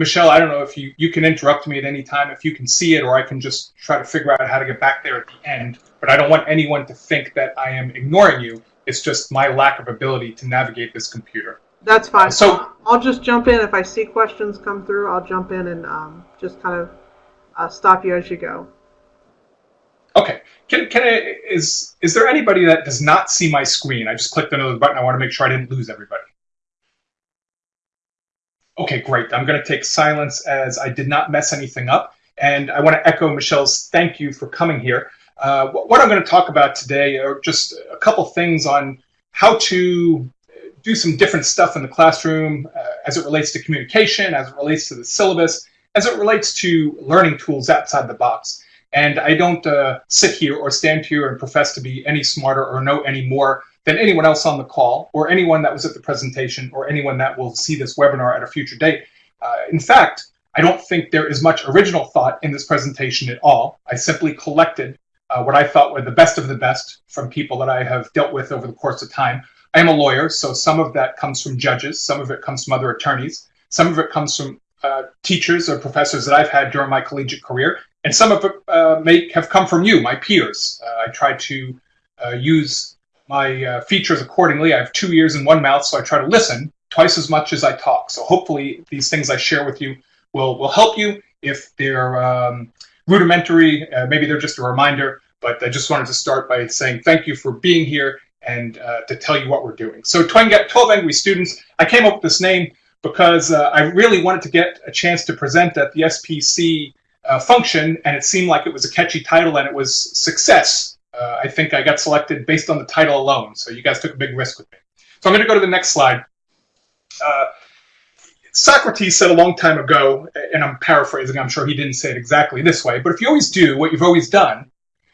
Michelle, I don't know if you, you can interrupt me at any time if you can see it, or I can just try to figure out how to get back there at the end. But I don't want anyone to think that I am ignoring you. It's just my lack of ability to navigate this computer. That's fine. So- I'll just jump in if I see questions come through. I'll jump in and um, just kind of uh, stop you as you go. Okay. Can, can I, is, is there anybody that does not see my screen? I just clicked another button. I want to make sure I didn't lose everybody. Okay, great. I'm going to take silence as I did not mess anything up. And I want to echo Michelle's thank you for coming here. Uh, what I'm going to talk about today are just a couple things on how to do some different stuff in the classroom uh, as it relates to communication, as it relates to the syllabus, as it relates to learning tools outside the box. And I don't uh, sit here or stand here and profess to be any smarter or know any more than anyone else on the call or anyone that was at the presentation or anyone that will see this webinar at a future date. Uh, in fact, I don't think there is much original thought in this presentation at all. I simply collected uh, what I thought were the best of the best from people that I have dealt with over the course of time. I am a lawyer, so some of that comes from judges, some of it comes from other attorneys, some of it comes from uh, teachers or professors that I've had during my collegiate career, and some of it uh, may have come from you, my peers. Uh, I try to uh, use my uh, features accordingly. I have two ears and one mouth, so I try to listen twice as much as I talk. So hopefully these things I share with you will, will help you. If they're um, rudimentary, uh, maybe they're just a reminder, but I just wanted to start by saying thank you for being here and uh, to tell you what we're doing. So 12 Angry Students, I came up with this name because uh, I really wanted to get a chance to present at the SPC uh, function, and it seemed like it was a catchy title and it was success. Uh, I think I got selected based on the title alone, so you guys took a big risk with me. So I'm going to go to the next slide. Uh, Socrates said a long time ago, and I'm paraphrasing, I'm sure he didn't say it exactly this way, but if you always do what you've always done,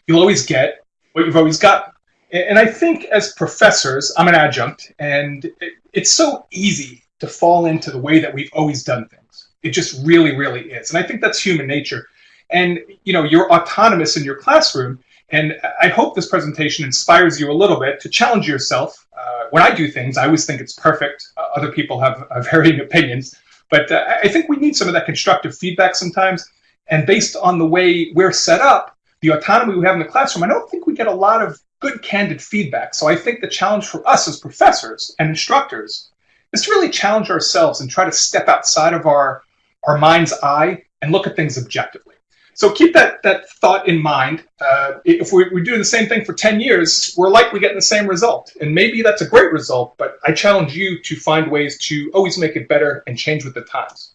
you'll always get what you've always gotten. And I think as professors, I'm an adjunct, and it's so easy to fall into the way that we've always done things. It just really, really is. And I think that's human nature. And you know, you're autonomous in your classroom, and I hope this presentation inspires you a little bit to challenge yourself. Uh, when I do things, I always think it's perfect. Uh, other people have, have varying opinions, but uh, I think we need some of that constructive feedback sometimes. And based on the way we're set up, the autonomy we have in the classroom, I don't think we get a lot of good, candid feedback. So I think the challenge for us as professors and instructors is to really challenge ourselves and try to step outside of our, our mind's eye and look at things objectively. So keep that, that thought in mind. Uh, if we, we do the same thing for 10 years, we're likely getting the same result. And maybe that's a great result, but I challenge you to find ways to always make it better and change with the times.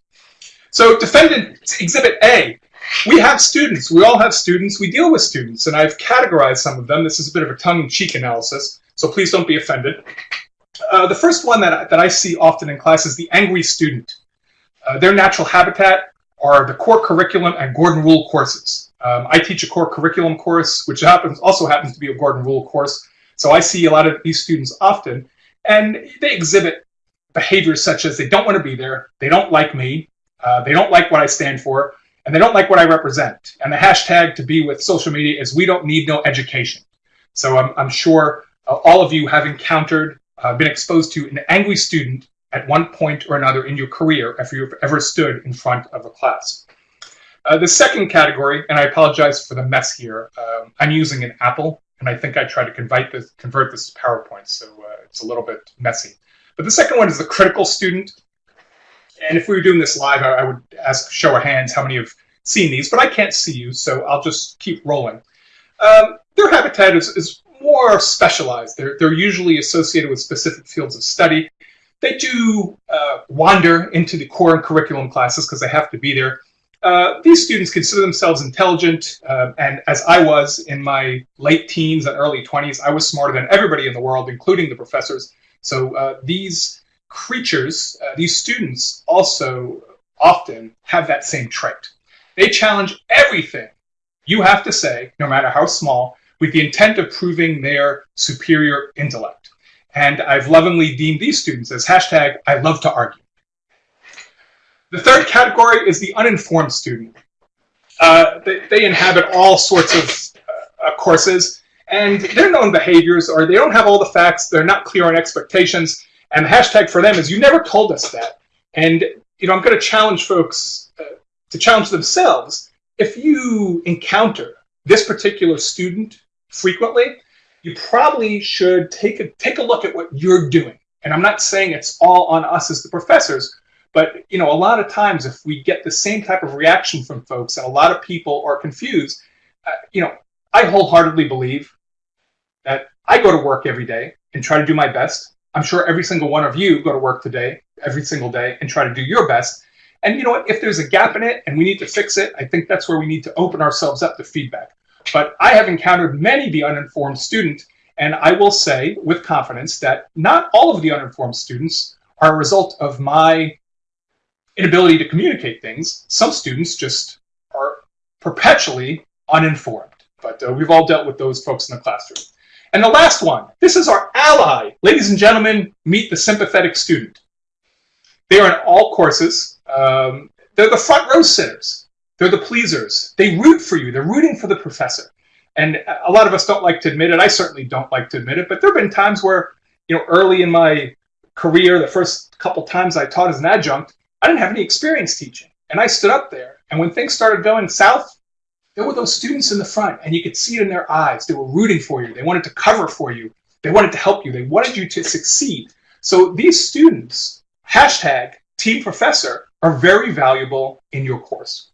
So defendant exhibit A, we have students. We all have students. We deal with students, and I've categorized some of them. This is a bit of a tongue-in-cheek analysis, so please don't be offended. Uh, the first one that, that I see often in class is the angry student. Uh, their natural habitat are the core curriculum and Gordon Rule courses. Um, I teach a core curriculum course, which happens also happens to be a Gordon Rule course. So I see a lot of these students often, and they exhibit behaviors such as they don't want to be there, they don't like me, uh, they don't like what I stand for, and they don't like what I represent. And the hashtag to be with social media is we don't need no education. So I'm, I'm sure uh, all of you have encountered, uh, been exposed to an angry student at one point or another in your career if you've ever stood in front of a class. Uh, the second category, and I apologize for the mess here, um, I'm using an Apple, and I think I tried to convert this, convert this to PowerPoint, so uh, it's a little bit messy. But the second one is the critical student. And if we were doing this live, I, I would ask show of hands how many have seen these, but I can't see you, so I'll just keep rolling. Um, their habitat is, is more specialized. They're, they're usually associated with specific fields of study. They do uh, wander into the core and curriculum classes because they have to be there. Uh, these students consider themselves intelligent, uh, and as I was in my late teens and early 20s, I was smarter than everybody in the world, including the professors. So uh, these creatures, uh, these students also often have that same trait. They challenge everything you have to say, no matter how small, with the intent of proving their superior intellect. And I've lovingly deemed these students as hashtag I love to argue. The third category is the uninformed student. Uh, they, they, inhabit all sorts of uh, courses, and their known behaviors are they don't have all the facts, they're not clear on expectations, and the hashtag for them is you never told us that. And you know, I'm going to challenge folks uh, to challenge themselves. If you encounter this particular student frequently, you probably should take a take a look at what you're doing. And I'm not saying it's all on us as the professors, but you know, a lot of times if we get the same type of reaction from folks, and a lot of people are confused, uh, you know, I wholeheartedly believe that I go to work every day and try to do my best. I'm sure every single one of you go to work today, every single day, and try to do your best. And you know what? If there's a gap in it and we need to fix it, I think that's where we need to open ourselves up to feedback. But I have encountered many the uninformed student, and I will say with confidence that not all of the uninformed students are a result of my inability to communicate things. Some students just are perpetually uninformed. But uh, we've all dealt with those folks in the classroom. And the last one, this is our ally. Ladies and gentlemen, meet the sympathetic student. They are in all courses. Um, they're the front row sitters. They're the pleasers. They root for you. They're rooting for the professor. And a lot of us don't like to admit it. I certainly don't like to admit it. But there have been times where, you know, early in my career, the first couple times I taught as an adjunct, I didn't have any experience teaching. And I stood up there. And when things started going south, there were those students in the front, and you could see it in their eyes. They were rooting for you. They wanted to cover for you. They wanted to help you. They wanted you to succeed. So these students, hashtag team professor, are very valuable in your course.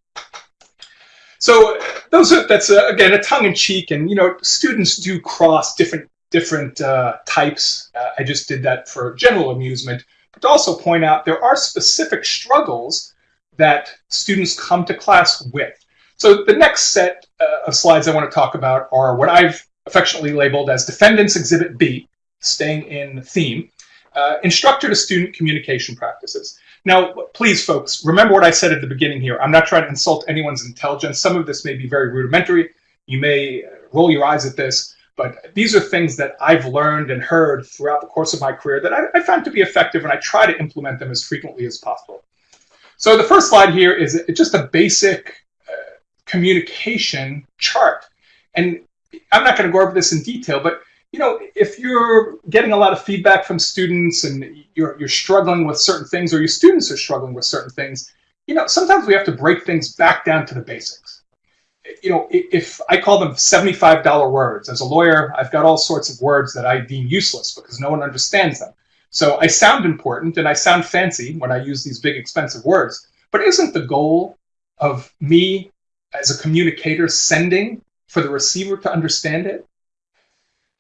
So those are, that's a, again a tongue in cheek, and you know students do cross different different uh, types. Uh, I just did that for general amusement, but to also point out there are specific struggles that students come to class with. So the next set uh, of slides I want to talk about are what I've affectionately labeled as Defendants Exhibit B, staying in theme, uh, instructor to student communication practices. Now, please, folks, remember what I said at the beginning here. I'm not trying to insult anyone's intelligence. Some of this may be very rudimentary. You may uh, roll your eyes at this, but these are things that I've learned and heard throughout the course of my career that I, I found to be effective, and I try to implement them as frequently as possible. So the first slide here is just a basic uh, communication chart. And I'm not going to go over this in detail, but you know, if you're getting a lot of feedback from students and you're, you're struggling with certain things or your students are struggling with certain things, you know, sometimes we have to break things back down to the basics. You know, if I call them $75 words, as a lawyer, I've got all sorts of words that I deem useless because no one understands them. So I sound important and I sound fancy when I use these big expensive words, but isn't the goal of me as a communicator sending for the receiver to understand it.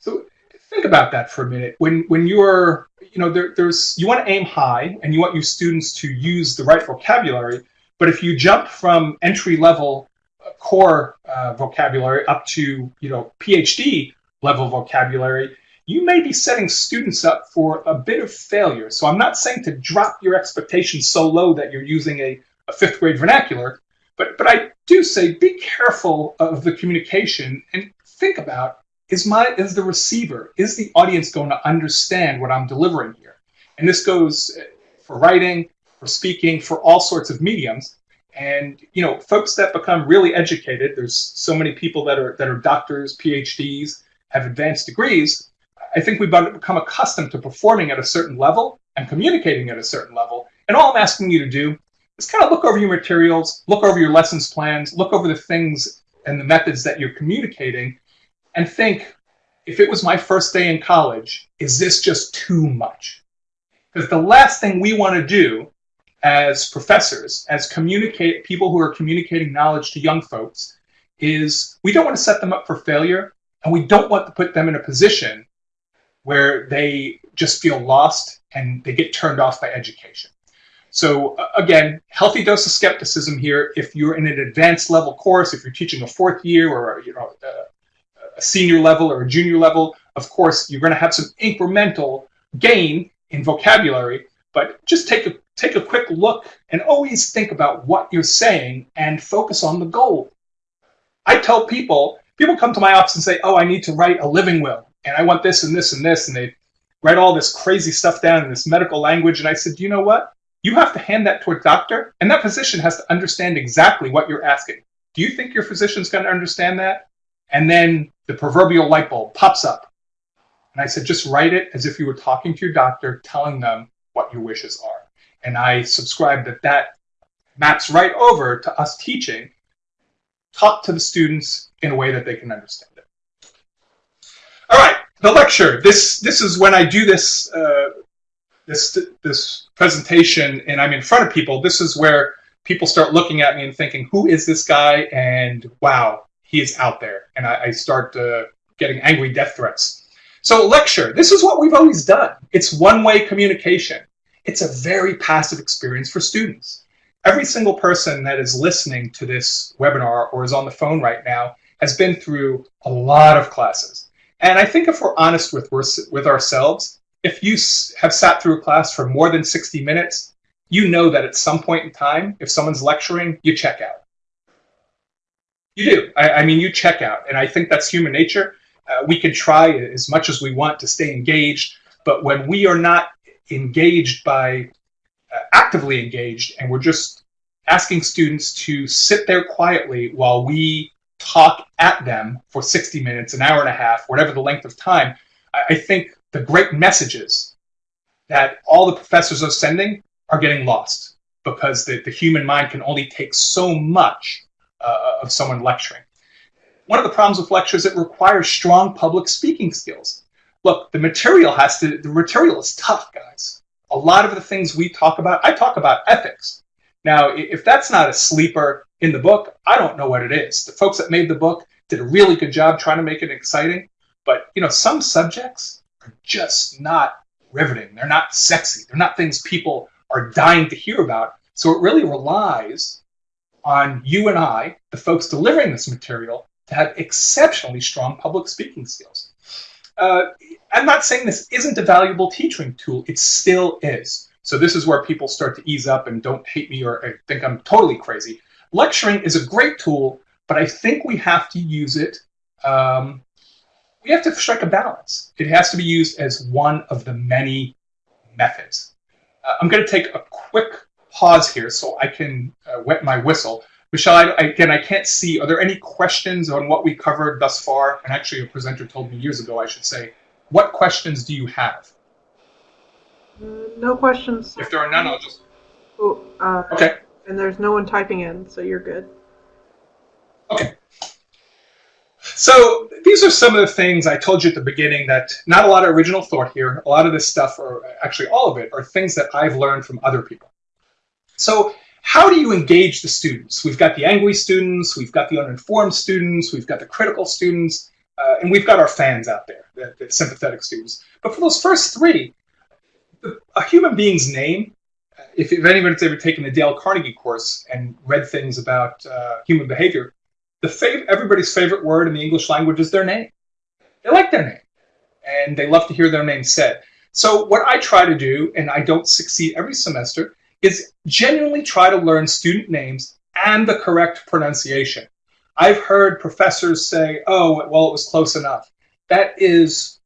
So think about that for a minute. When when you're you know there, there's you want to aim high and you want your students to use the right vocabulary, but if you jump from entry level uh, core uh, vocabulary up to you know PhD level vocabulary, you may be setting students up for a bit of failure. So I'm not saying to drop your expectations so low that you're using a, a fifth grade vernacular, but but I do say be careful of the communication and think about is my is the receiver is the audience going to understand what I'm delivering here? And this goes uh, for writing, for speaking, for all sorts of mediums. And you know, folks that become really educated, there's so many people that are that are doctors, PhDs, have advanced degrees. I think we've become accustomed to performing at a certain level and communicating at a certain level. And all I'm asking you to do is kind of look over your materials, look over your lessons plans, look over the things and the methods that you're communicating, and think if it was my first day in college, is this just too much? Because the last thing we want to do as professors, as communicate people who are communicating knowledge to young folks, is we don't want to set them up for failure, and we don't want to put them in a position where they just feel lost and they get turned off by education. So uh, again, healthy dose of skepticism here. If you're in an advanced level course, if you're teaching a fourth year or you know a senior level or a junior level, of course you're going to have some incremental gain in vocabulary. But just take a take a quick look and always think about what you're saying and focus on the goal. I tell people, people come to my office and say, "Oh, I need to write a living will, and I want this and this and this," and they write all this crazy stuff down in this medical language. And I said, "You know what? you have to hand that to a doctor, and that physician has to understand exactly what you're asking. Do you think your physician's going to understand that? And then the proverbial light bulb pops up. And I said, just write it as if you were talking to your doctor, telling them what your wishes are. and I subscribe that that maps right over to us teaching, talk to the students in a way that they can understand it. All right, the lecture. This this is when I do this uh, this this presentation and I'm in front of people. This is where people start looking at me and thinking, "Who is this guy?" And wow, he is out there. And I, I start uh, getting angry death threats. So lecture. This is what we've always done. It's one-way communication. It's a very passive experience for students. Every single person that is listening to this webinar or is on the phone right now has been through a lot of classes. And I think if we're honest with, with ourselves, if you have sat through a class for more than 60 minutes, you know that at some point in time, if someone's lecturing, you check out. You do. I, I mean, you check out. And I think that's human nature. Uh, we can try as much as we want to stay engaged, but when we are not engaged by uh, actively engaged and we're just asking students to sit there quietly while we talk at them for 60 minutes, an hour and a half, whatever the length of time, I, I think the great messages that all the professors are sending are getting lost because the, the human mind can only take so much uh, of someone lecturing. One of the problems with lectures, it requires strong public speaking skills. Look, the material has to, the material is tough, guys. A lot of the things we talk about, I talk about ethics. Now, if that's not a sleeper in the book, I don't know what it is. The folks that made the book did a really good job trying to make it exciting, but you know, some subjects are just not riveting. They're not sexy. They're not things people are dying to hear about. So it really relies on you and I, the folks delivering this material, to have exceptionally strong public speaking skills. Uh, I'm not saying this isn't a valuable teaching tool. It still is. So this is where people start to ease up and don't hate me or think I'm totally crazy. Lecturing is a great tool, but I think we have to use it. Um, we have to strike a balance. It has to be used as one of the many methods. Uh, I'm going to take a quick pause here so I can uh, wet my whistle. Michelle, I, again, I can't see. Are there any questions on what we covered thus far? And actually, a presenter told me years ago, I should say, what questions do you have? Uh, no questions. If there are none, I'll just. Oh, uh, okay. And there's no one typing in, so you're good. Okay. So these are some of the things I told you at the beginning that not a lot of original thought here. A lot of this stuff, or actually all of it, are things that I've learned from other people. So how do you engage the students? We've got the angry students, we've got the uninformed students, we've got the critical students, uh, and we've got our fans out there, the, the sympathetic students. But for those first three, a human being's name, if, if anybody's ever taken the Dale Carnegie course and read things about uh, human behavior, the fav- everybody's favorite word in the English language is their name. They like their name, and they love to hear their name said. So what I try to do, and I don't succeed every semester, is genuinely try to learn student names and the correct pronunciation. I've heard professors say, oh, well, it was close enough. That is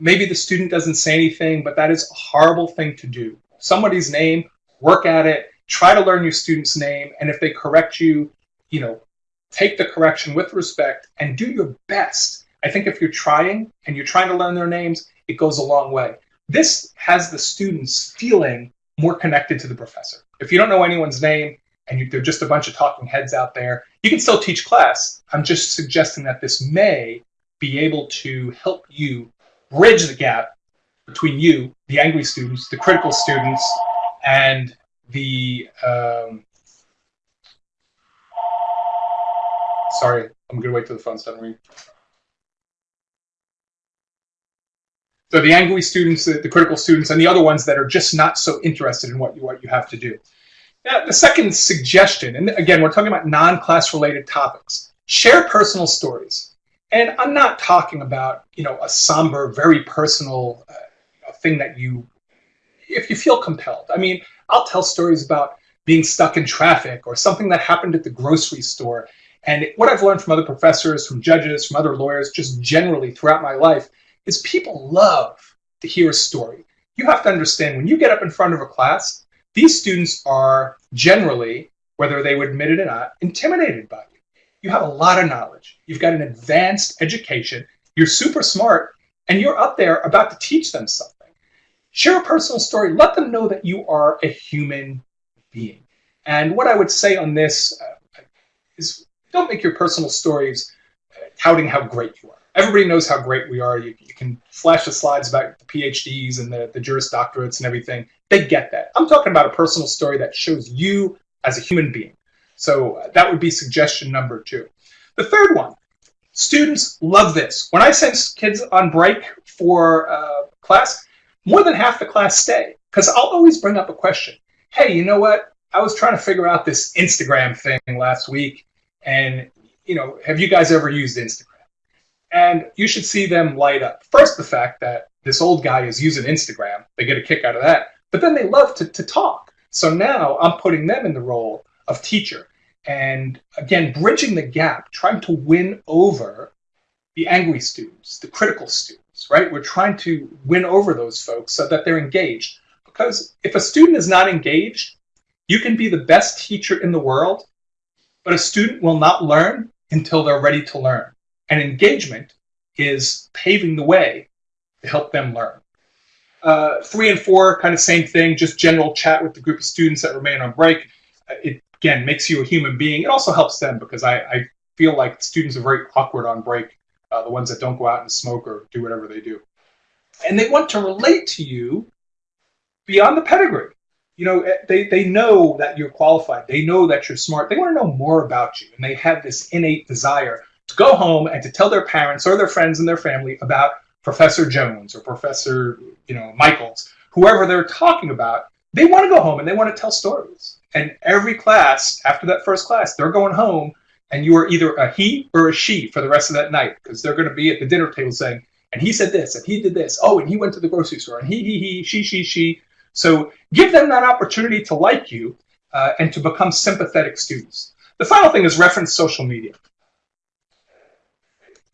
maybe the student doesn't say anything, but that is a horrible thing to do. Somebody's name, work at it, try to learn your student's name, and if they correct you, you know, take the correction with respect and do your best. I think if you're trying and you're trying to learn their names, it goes a long way. This has the students feeling more connected to the professor. If you don't know anyone's name and you, they're just a bunch of talking heads out there, you can still teach class. I'm just suggesting that this may be able to help you bridge the gap between you, the angry students, the critical students, and the um, sorry, I'm gonna wait till the phone's done ringing. So the angry students, the, the, critical students, and the other ones that are just not so interested in what you what you have to do. Now, the second suggestion, and again, we're talking about non-class related topics. Share personal stories. And I'm not talking about, you know, a somber, very personal uh, thing that you, if you feel compelled. I mean, I'll tell stories about being stuck in traffic or something that happened at the grocery store. And what I've learned from other professors, from judges, from other lawyers, just generally throughout my life, is people love to hear a story. You have to understand when you get up in front of a class, these students are generally, whether they would admit it or not, intimidated by you you have a lot of knowledge. You've got an advanced education. You're super smart, and you're up there about to teach them something. Share a personal story. Let them know that you are a human being. And what I would say on this uh, is don't make your personal stories uh, touting how great you are. Everybody knows how great we are. You, you can flash the slides about the PhDs and the, the Juris Doctorates and everything. They get that. I'm talking about a personal story that shows you as a human being. So uh, that would be suggestion number two. The third one, students love this. When I send kids on break for uh, class, more than half the class stay because I'll always bring up a question. Hey, you know what? I was trying to figure out this Instagram thing last week, and you know, have you guys ever used Instagram? And you should see them light up. First, the fact that this old guy is using Instagram, they get a kick out of that. But then they love to, to talk. So now I'm putting them in the role of teacher. And again, bridging the gap, trying to win over the angry students, the critical students, right? We're trying to win over those folks so that they're engaged. Because if a student is not engaged, you can be the best teacher in the world, but a student will not learn until they're ready to learn. And engagement is paving the way to help them learn. Uh, three and four, kind of same thing, just general chat with the group of students that remain on break. Uh, it, again, makes you a human being. It also helps them because I, I feel like students are very awkward on break, uh, the ones that don't go out and smoke or do whatever they do. And they want to relate to you beyond the pedigree you know, eh, they, they know that you're qualified. They know that you're smart. They want to know more about you. And they have this innate desire to go home and to tell their parents or their friends and their family about Professor Jones or Professor, you know, Michaels, whoever they're talking about. They want to go home and they want to tell stories. And every class, after that first class, they're going home and you are either a he or a she for the rest of that night because they're going to be at the dinner table saying, and he said this, and he did this. Oh, and he went to the grocery store, and he, he, he, she, she, she. So give them that opportunity to like you uh, and to become sympathetic students. The final thing is reference social media.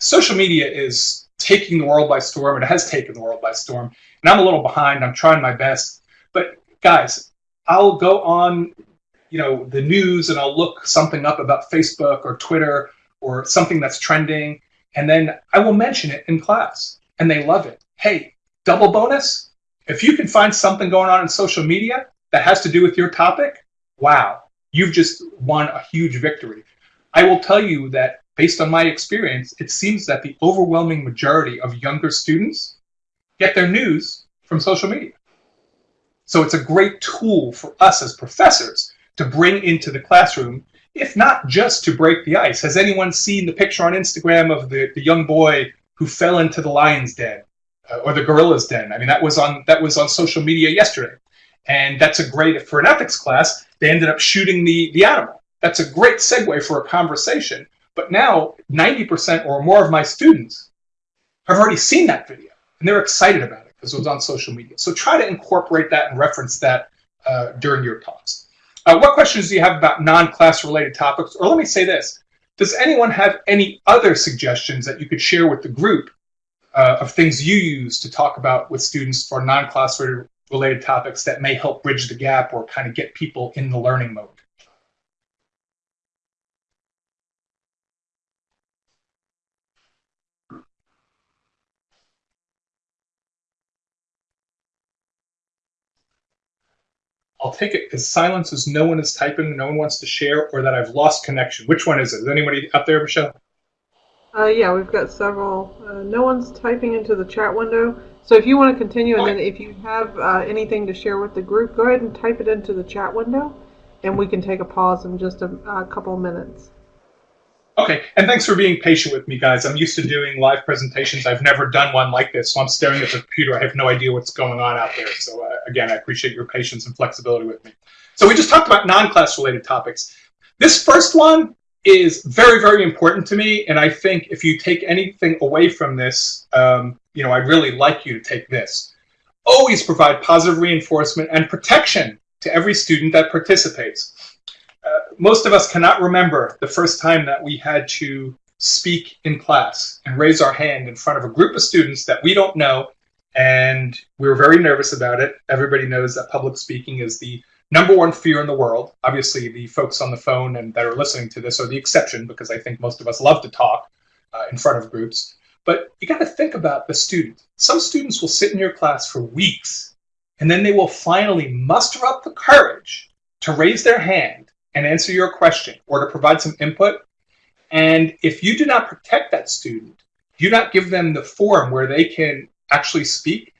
Social media is taking the world by storm. It has taken the world by storm. And I'm a little behind. I'm trying my best. But guys, I'll go on, you know, the news and I'll look something up about Facebook or Twitter or something that's trending, and then I will mention it in class, and they love it. Hey, double bonus, if you can find something going on in social media that has to do with your topic, wow, you've just won a huge victory. I will tell you that based on my experience, it seems that the overwhelming majority of younger students get their news from social media. So it's a great tool for us as professors to bring into the classroom, if not just to break the ice. Has anyone seen the picture on Instagram of the, the young boy who fell into the lion's den? uh, or the Gorilla's Den. I mean, that was on that was on social media yesterday, and that's a great for an ethics class. They ended up shooting the the animal. That's a great segue for a conversation. But now, 90% or more of my students have already seen that video, and they're excited about it because it was on social media. So try to incorporate that and reference that uh, during your talks. Uh, what questions do you have about non-class related topics? Or let me say this. Does anyone have any other suggestions that you could share with the group uh, of things you use to talk about with students for non-class related topics that may help bridge the gap or kind of get people in the learning mode. I'll take it because silence is no one is typing, no one wants to share, or that I've lost connection. Which one is it? Is anybody up there, Michelle? Uh, yeah, we've got several. Uh, no one's typing into the chat window. So if you want to continue, and then if you have uh, anything to share with the group, go ahead and type it into the chat window, and we can take a pause in just a, a couple minutes. Okay, and thanks for being patient with me, guys. I'm used to doing live presentations. I've never done one like this, so I'm staring at the computer. I have no idea what's going on out there. So uh, again, I appreciate your patience and flexibility with me. So we just talked about non-class related topics. This first one is very, very important to me. And I think if you take anything away from this, um, you know, I'd really like you to take this. Always provide positive reinforcement and protection to every student that participates. Uh, most of us cannot remember the first time that we had to speak in class and raise our hand in front of a group of students that we don't know and we were very nervous about it. Everybody knows that public speaking is the number one fear in the world. Obviously, the folks on the phone and that are listening to this are the exception because I think most of us love to talk uh, in front of groups. But you got to think about the student. Some students will sit in your class for weeks and then they will finally muster up the courage to raise their hand and answer your question or to provide some input. And if you do not protect that student, do not give them the forum where they can actually speak.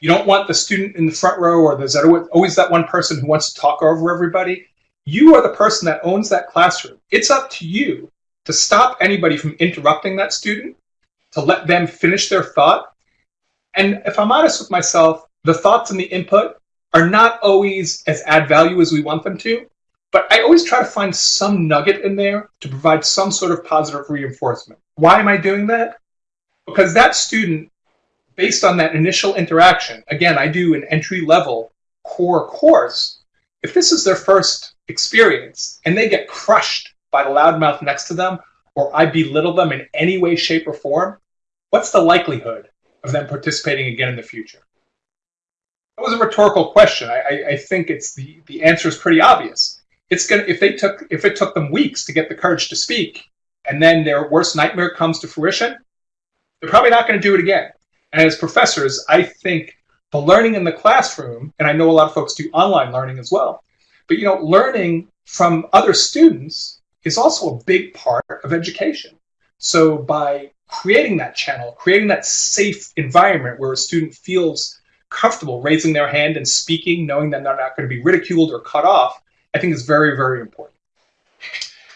You don't want the student in the front row or there's always that one person who wants to talk over everybody. You are the person that owns that classroom. It's up to you to stop anybody from interrupting that student, to let them finish their thought. And if I'm honest with myself, the thoughts and the input are not always as add value as we want them to, but I always try to find some nugget in there to provide some sort of positive reinforcement. Why am I doing that? Because that student, based on that initial interaction, again, I do an entry level core course. If this is their first experience and they get crushed by the loudmouth next to them, or I belittle them in any way, shape, or form, what's the likelihood of them participating again in the future? That was a rhetorical question. I, I, think it's the, the answer is pretty obvious. It's gonna if they took if it took them weeks to get the courage to speak, and then their worst nightmare comes to fruition, they're probably not going to do it again. And as professors, I think the learning in the classroom, and I know a lot of folks do online learning as well, but you know, learning from other students is also a big part of education. So by creating that channel, creating that safe environment where a student feels comfortable raising their hand and speaking, knowing that they're not going to be ridiculed or cut off, I think is very, very important.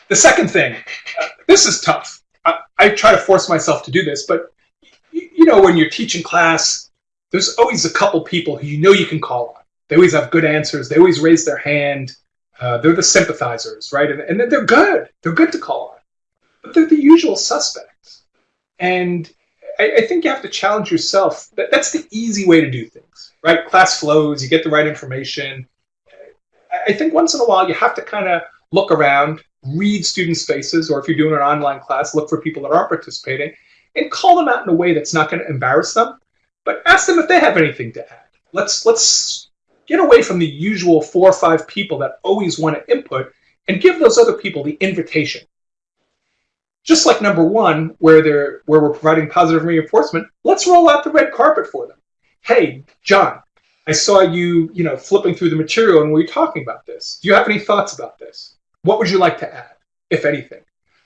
The second thing, uh, this is tough. I, I, try to force myself to do this, but you, know, when you're teaching class, there's always a couple people who you know you can call on. They always have good answers. They always raise their hand. Uh, they're the sympathizers, right? And, and they're good. They're good to call on. But they're the usual suspects. And I, I think you have to challenge yourself. That, that's the easy way to do things, right? Class flows, you get the right information. I think once in a while you have to kind of look around, read students' faces, or if you're doing an online class, look for people that aren't participating, and call them out in a way that's not going to embarrass them, but ask them if they have anything to add. Let's let's get away from the usual four or five people that always want to input and give those other people the invitation. Just like number one, where they're where we're providing positive reinforcement, let's roll out the red carpet for them. Hey, John, I saw you, you know, flipping through the material and we were talking about this. Do you have any thoughts about this? What would you like to add, if anything?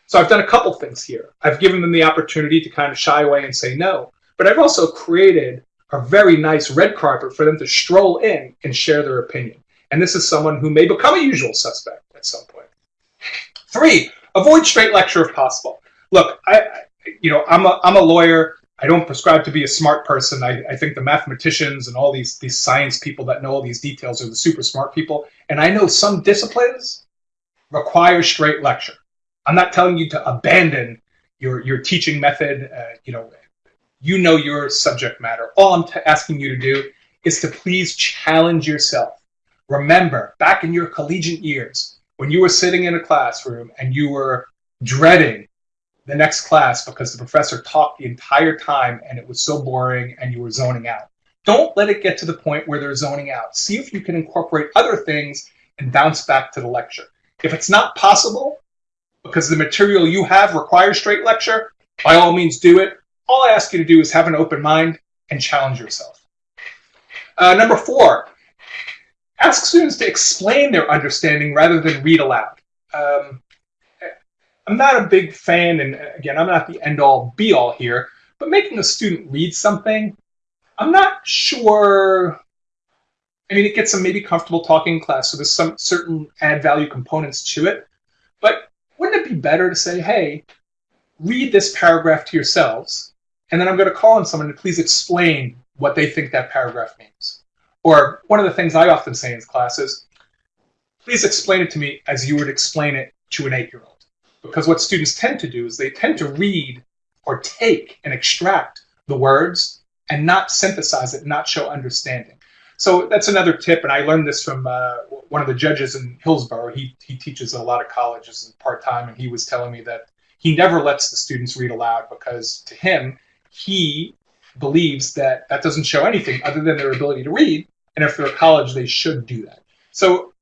So I've done a couple things here. I've given them the opportunity to kind of shy away and say no, but I've also created a very nice red carpet for them to stroll in and share their opinion. And this is someone who may become a usual suspect at some point. Three, avoid straight lecture if possible. Look, I, you know, I'm a, I'm a lawyer. I don't prescribe to be a smart person. I, I think the mathematicians and all these these science people that know all these details are the super smart people. And I know some disciplines require straight lecture. I'm not telling you to abandon your your teaching method. Uh, you know, you know your subject matter. All I'm asking you to do is to please challenge yourself. Remember, back in your collegiate years, when you were sitting in a classroom and you were dreading the next class because the professor talked the entire time and it was so boring and you were zoning out. Don't let it get to the point where they're zoning out. See if you can incorporate other things and bounce back to the lecture. If it's not possible, because the material you have requires straight lecture, by all means do it. All I ask you to do is have an open mind and challenge yourself. Uh, number four, ask students to explain their understanding rather than read aloud. Um, I'm not a big fan, and uh, again, I'm not the end all be all here, but making a student read something, I'm not sure. I mean, it gets them maybe comfortable talking in class, so there's some certain add value components to it. But wouldn't it be better to say, hey, read this paragraph to yourselves, and then I'm going to call on someone to please explain what they think that paragraph means. Or one of the things I often say in class is, please explain it to me as you would explain it to an eight-year-old. Because what students tend to do is they tend to read or take and extract the words and not synthesize it, not show understanding. So that's another tip, and I learned this from uh, one of the judges in Hillsborough. He, he teaches a lot of colleges part time, and he was telling me that he never lets the students read aloud because to him, he believes that that doesn't show anything other than their ability to read. And if they're at college, they should do that. So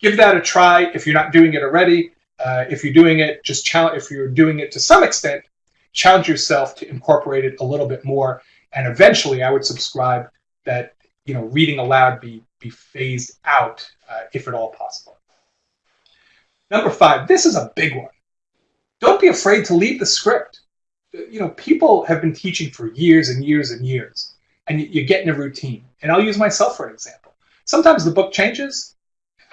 give that a try if you're not doing it already. Uh, if you're doing it, just challenge. If you're doing it to some extent, challenge yourself to incorporate it a little bit more. And eventually, I would subscribe that you know, reading aloud be, be phased out uh, if at all possible. Number five, this is a big one. Don't be afraid to leave the script. You know, people have been teaching for years and years and years, and you get in a routine. And I'll use myself for an example. Sometimes the book changes.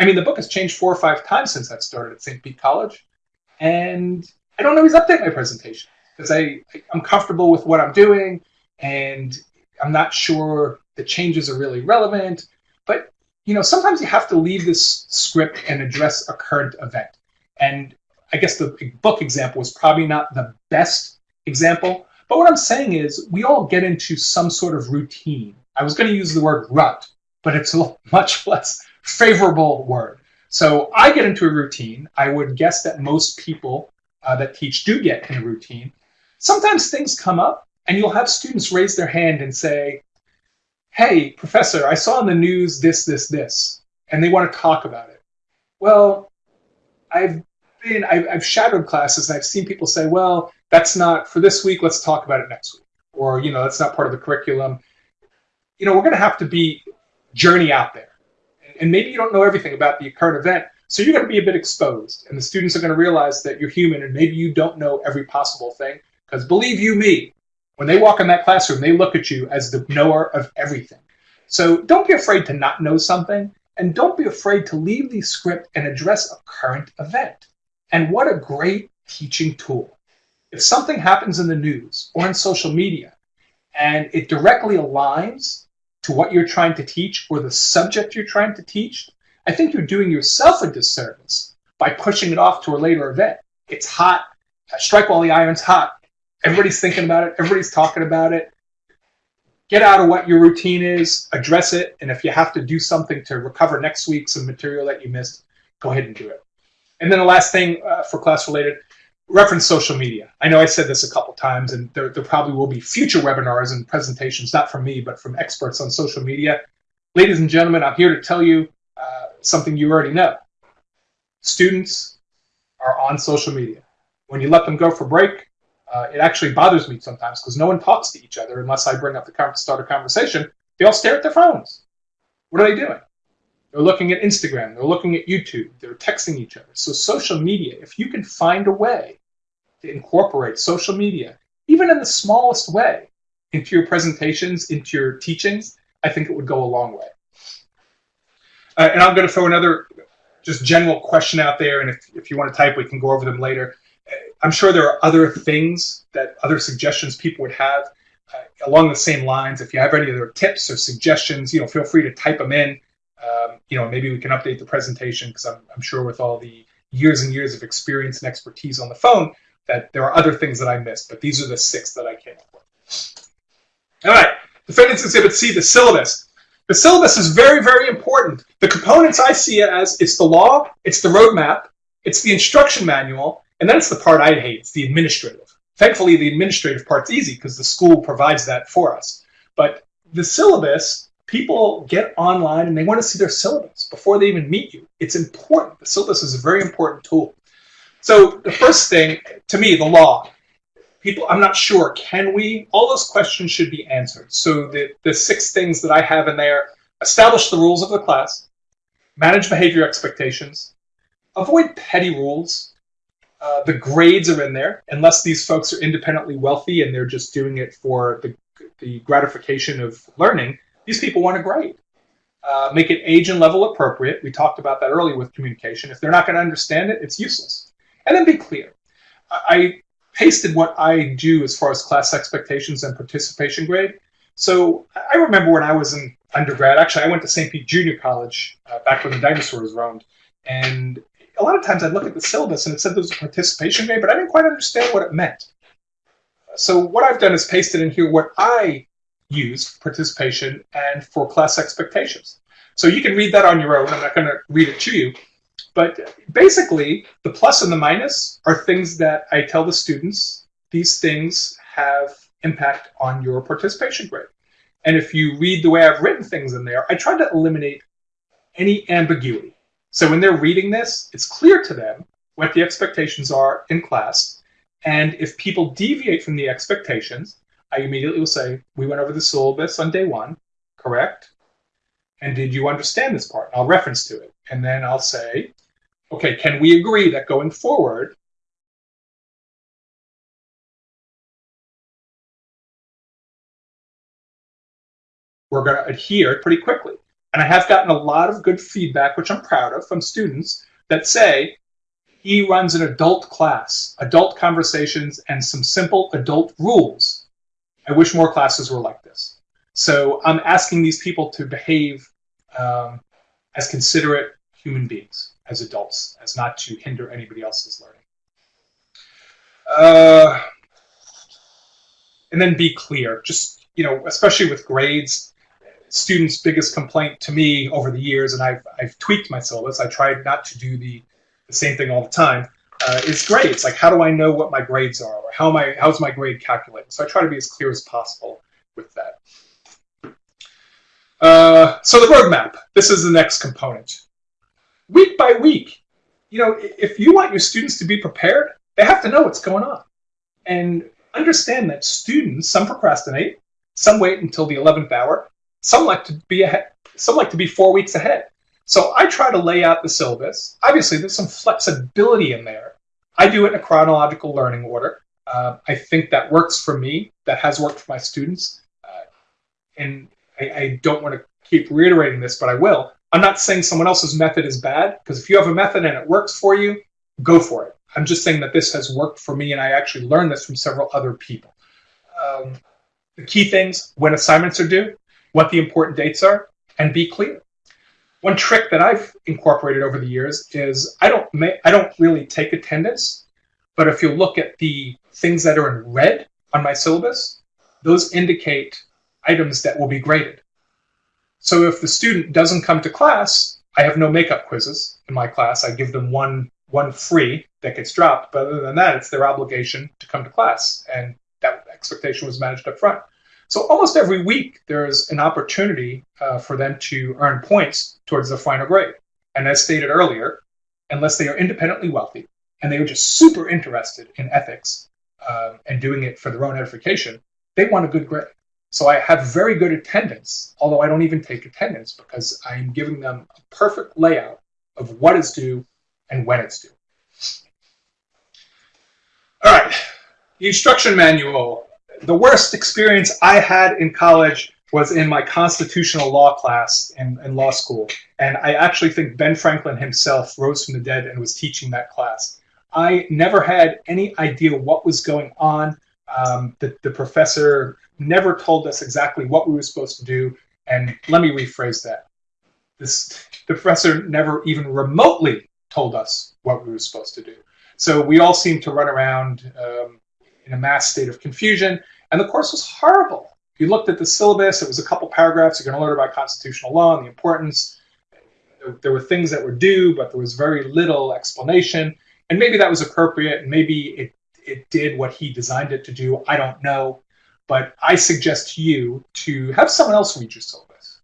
I mean, the book has changed four or five times since I started at St. Pete College, and I don't always update my presentation because I I'm comfortable with what I'm doing, and I'm not sure the changes are really relevant. But you know, sometimes you have to leave this script and address a current event. And I guess the book example is probably not the best example, but what I'm saying is we all get into some sort of routine. I was going to use the word rut, but it's much less favorable word. So I get into a routine. I would guess that most people uh, that teach do get in a routine. Sometimes things come up, and you'll have students raise their hand and say, Hey, professor, I saw in the news this, this, this, and they want to talk about it. Well, I've been, I've, I've shadowed classes and I've seen people say, well, that's not for this week, let's talk about it next week. Or, you know, that's not part of the curriculum. You know, we're going to have to be journey out there. And maybe you don't know everything about the current event, so you're going to be a bit exposed. And the students are going to realize that you're human and maybe you don't know every possible thing. Because believe you me, when they walk in that classroom, they look at you as the knower of everything. So don't be afraid to not know something, and don't be afraid to leave the script and address a current event. And what a great teaching tool. If something happens in the news or in social media, and it directly aligns to what you're trying to teach or the subject you're trying to teach, I think you're doing yourself a disservice by pushing it off to a later event. It's hot. Strike while the iron's hot. Everybody's thinking about it. Everybody's talking about it. Get out of what your routine is, address it, and if you have to do something to recover next week some material that you missed, go ahead and do it. And then the last thing uh, for class related, reference social media. I know I said this a couple times, and there, there probably will be future webinars and presentations, not from me, but from experts on social media. Ladies and gentlemen, I'm here to tell you uh, something you already know. Students are on social media. When you let them go for break, uh, it actually bothers me sometimes because no one talks to each other unless I bring up the start a conversation. They all stare at their phones. What are they doing? They're looking at Instagram. They're looking at YouTube. They're texting each other. So social media, if you can find a way to incorporate social media, even in the smallest way, into your presentations, into your teachings, I think it would go a long way. Uh, and I'm going to throw another just general question out there, and if, if you want to type, we can go over them later. Uh, I'm sure there are other things that other suggestions people would have uh, along the same lines. If you have any other tips or suggestions, you know, feel free to type them in. Um, you know, maybe we can update the presentation because I'm, I'm sure with all the years and years of experience and expertise on the phone, that there are other things that I missed, but these are the six that I came up with. All right, Defendants Exhibit C, the syllabus. The syllabus is very, very important. The components I see it as it's the law, it's the roadmap, it's the instruction manual, and then it's the part I hate, it's the administrative. Thankfully, the administrative part's easy because the school provides that for us. But the syllabus, people get online and they want to see their syllabus before they even meet you. It's important. The syllabus is a very important tool. So the first thing, to me, the law. People, I'm not sure. Can we? All those questions should be answered. So the, the six things that I have in there, establish the rules of the class, manage behavior expectations, avoid petty rules. Uh, the grades are in there, unless these folks are independently wealthy and they're just doing it for the, the gratification of learning. These people want a grade. Uh, make it age and level appropriate. We talked about that earlier with communication. If they're not going to understand it, it's useless. And then be clear. I pasted what I do as far as class expectations and participation grade. So I remember when I was in undergrad, actually, I went to St. Pete Junior College uh, back when the dinosaurs roamed. And a lot of times I'd look at the syllabus and it said there was a participation grade, but I didn't quite understand what it meant. So what I've done is pasted in here what I use for participation and for class expectations. So you can read that on your own. I'm not going to read it to you. But basically, the plus and the minus are things that I tell the students. These things have impact on your participation grade. And if you read the way I've written things in there, I try to eliminate any ambiguity. So when they're reading this, it's clear to them what the expectations are in class. And if people deviate from the expectations, I immediately will say, we went over the syllabus on day one, correct? And did you understand this part? I'll reference to it. And then I'll say, okay, can we agree that going forward, we're going to adhere pretty quickly. And I have gotten a lot of good feedback, which I'm proud of, from students that say he runs an adult class, adult conversations, and some simple adult rules. I wish more classes were like this. So I'm asking these people to behave um, as considerate human beings, as adults, as not to hinder anybody else's learning. Uh, and then be clear. Just, you know, especially with grades, students' biggest complaint to me over the years, and I've, I've tweaked my syllabus, I tried not to do the, the same thing all the time, uh, is grades. Like, how do I know what my grades are? Or how am I, how's my grade calculated? So I try to be as clear as possible with that. Uh, so the roadmap, this is the next component. Week by week, you know, if you want your students to be prepared, they have to know what's going on. And understand that students, some procrastinate, some wait until the 11th hour, some like to be ahead, some like to be four weeks ahead. So I try to lay out the syllabus. Obviously, there's some flexibility in there. I do it in a chronological learning order. Uh, I think that works for me. That has worked for my students. Uh, and I, I don't want to keep reiterating this, but I will. I'm not saying someone else's method is bad, because if you have a method and it works for you, go for it. I'm just saying that this has worked for me, and I actually learned this from several other people. Um, the key things when assignments are due, what the important dates are, and be clear. One trick that I've incorporated over the years is I don't I don't really take attendance, but if you look at the things that are in red on my syllabus, those indicate items that will be graded. So if the student doesn't come to class, I have no makeup quizzes in my class. I give them one one free that gets dropped, but other than that, it's their obligation to come to class, and that expectation was managed up front. So almost every week, there's an opportunity uh, for them to earn points towards the final grade. And as stated earlier, unless they are independently wealthy and they are just super interested in ethics uh, and doing it for their own edification, they want a good grade. So I have very good attendance, although I don't even take attendance because I'm giving them a perfect layout of what is due and when it's due. All right, the instruction manual. The worst experience I had in college was in my constitutional law class in, in law school. And I actually think Ben Franklin himself rose from the dead and was teaching that class. I never had any idea what was going on. Um, the, the professor never told us exactly what we were supposed to do. And let me rephrase that. This, the professor never even remotely told us what we were supposed to do. So we all seemed to run around um, in a mass state of confusion, and the course was horrible. You looked at the syllabus, it was a couple paragraphs. You're going to learn about constitutional law and the importance. There were things that were due, but there was very little explanation. And maybe that was appropriate, and maybe it, it did what he designed it to do. I don't know. But I suggest you to have someone else read your syllabus.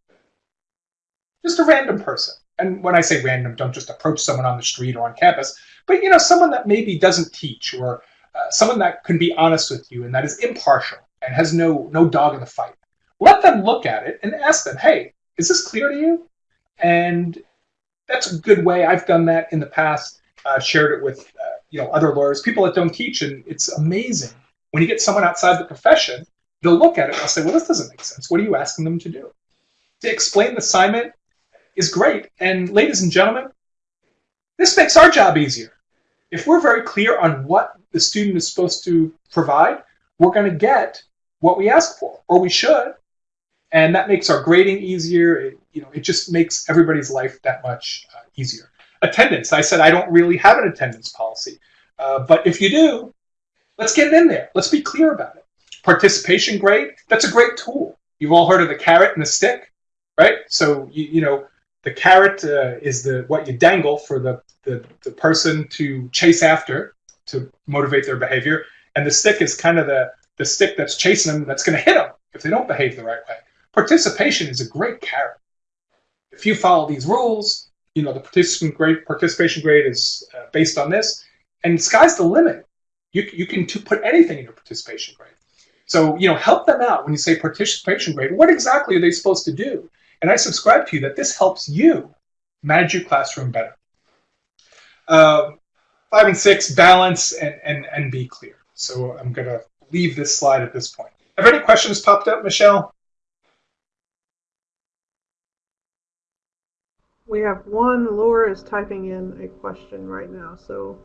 Just a random person. And when I say random, don't just approach someone on the street or on campus, but you know, someone that maybe doesn't teach or uh, someone that can be honest with you and that is impartial and has no no dog in the fight. Let them look at it and ask them, "Hey, is this clear to you?" And that's a good way. I've done that in the past. Uh, shared it with uh, you know other lawyers, people that don't teach, and it's amazing when you get someone outside the profession they'll look at it and they'll say, well, this doesn't make sense. What are you asking them to do? To explain the assignment is great. And ladies and gentlemen, this makes our job easier. If we're very clear on what the student is supposed to provide, we're going to get what we ask for, or we should. And that makes our grading easier. It, you know, it just makes everybody's life that much uh, easier. Attendance. I said I don't really have an attendance policy. Uh, but if you do, let's get it in there. Let's be clear about it participation grade, that's a great tool. You've all heard of the carrot and the stick, right? So, you, you know, the carrot uh, is the what you dangle for the, the, the person to chase after to motivate their behavior. And the stick is kind of the, the stick that's chasing them that's going to hit them if they don't behave the right way. Participation is a great carrot. If you follow these rules, you know, the participant grade, participation grade is uh, based on this, and sky's the limit. You, you can put anything in your participation grade. So, you know, help them out when you say participation grade. What exactly are they supposed to do? and I subscribe to you that this helps you manage your classroom better. Uh, five and six, balance and, and, and be clear. So I'm going to leave this slide at this point. Have any questions popped up, Michelle? We have one. Laura is typing in a question right now, so.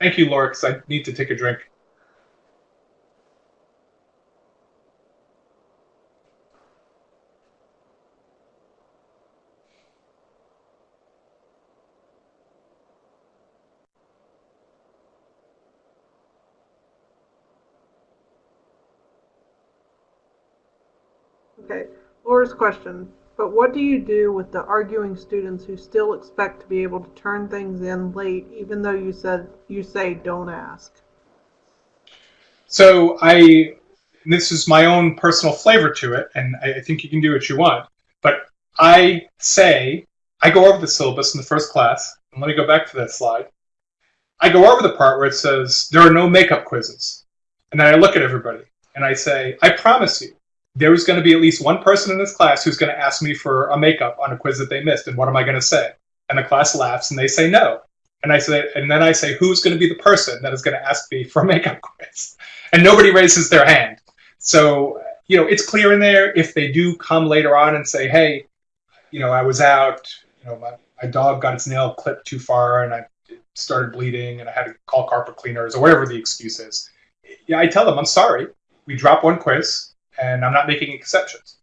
Thank you, Laura, because I need to take a drink. Okay, Question. But what do you do with the arguing students who still expect to be able to turn things in late, even though you said you say don't ask? So I, this is my own personal flavor to it, and I think you can do what you want. But I say I go over the syllabus in the first class, and let me go back to that slide. I go over the part where it says there are no makeup quizzes, and then I look at everybody and I say, I promise you, there's going to be at least one person in this class who's going to ask me for a makeup on a quiz that they missed, and what am I going to say? And the class laughs and they say no. And I say, and then I say, who's going to be the person that is going to ask me for a makeup quiz? And nobody raises their hand. So you know, it's clear in there. If they do come later on and say, hey, you know, I was out, you know, my, my dog got its nail clipped too far and I started bleeding and I had to call carpet cleaners or whatever the excuse is. Yeah, I tell them, I'm sorry. We drop one quiz and I'm not making exceptions.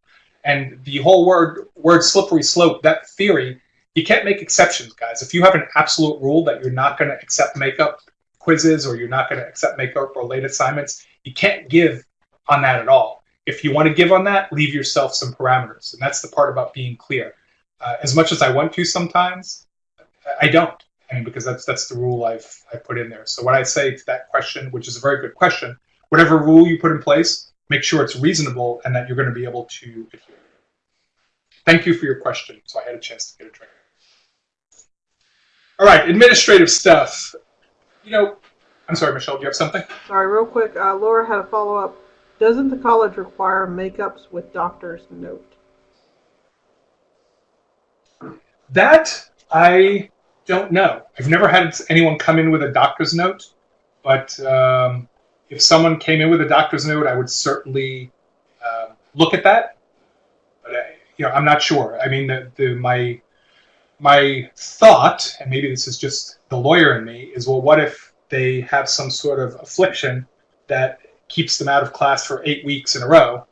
And the whole word word slippery slope, that theory, you can't make exceptions, guys. If you have an absolute rule that you're not going to accept makeup quizzes or you're not going to accept makeup or late assignments, you can't give on that at all. If you want to give on that, leave yourself some parameters, and that's the part about being clear. Uh, as much as I want to sometimes, I don't. I mean, because that's that's the rule I've I put in there. So what I say to that question, which is a very good question, whatever rule you put in place, make sure it's reasonable and that you're going to be able to adhere. Thank you for your question. So I had a chance to get a drink. All right, administrative stuff. You know, I'm sorry, Michelle, do you have something? Sorry, real quick. Uh, Laura had a follow up. Doesn't the college require makeups with doctor's note? That I don't know. I've never had anyone come in with a doctor's note, but um, if someone came in with a doctor's note, I would certainly uh, look at that. But I, you know, I'm not sure. I mean, the, the my my thought, and maybe this is just the lawyer in me, is well, what if they have some sort of affliction that keeps them out of class for eight weeks in a row?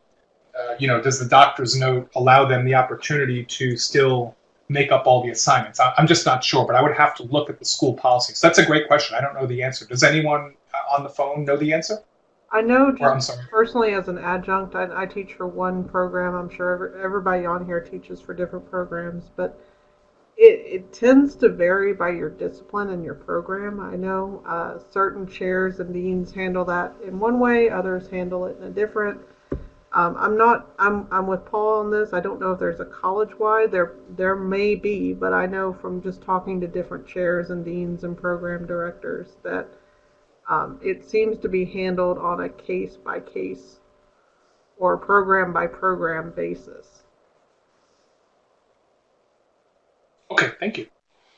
Uh, you know, does the doctor's note allow them the opportunity to still make up all the assignments? I, am just not sure, but I would have to look at the school policy. So that's a great question. I don't know the answer. Does anyone on the phone know the answer? I know just personally as an adjunct, I, I, teach for one program. I'm sure everybody on here teaches for different programs, but it, it tends to vary by your discipline and your program. I know uh, certain chairs and deans handle that in one way, others handle it in a different. Um, I'm not. I'm. I'm with Paul on this. I don't know if there's a college-wide. There. There may be, but I know from just talking to different chairs and deans and program directors that um, it seems to be handled on a case by case or program by program basis. Okay, thank you.